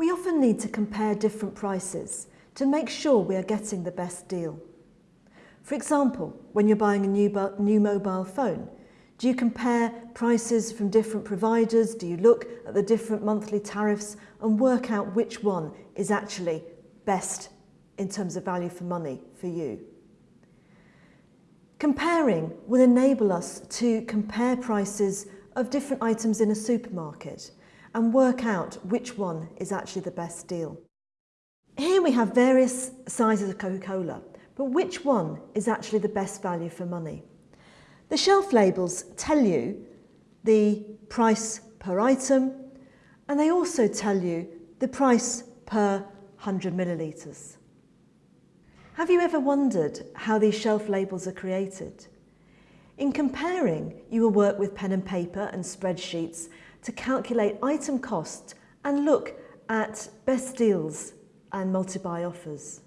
We often need to compare different prices to make sure we are getting the best deal. For example, when you're buying a new, new mobile phone, do you compare prices from different providers? Do you look at the different monthly tariffs and work out which one is actually best in terms of value for money for you? Comparing will enable us to compare prices of different items in a supermarket and work out which one is actually the best deal. Here we have various sizes of Coca-Cola, but which one is actually the best value for money? The shelf labels tell you the price per item and they also tell you the price per 100 millilitres. Have you ever wondered how these shelf labels are created? In comparing, you will work with pen and paper and spreadsheets to calculate item cost and look at best deals and multi-buy offers.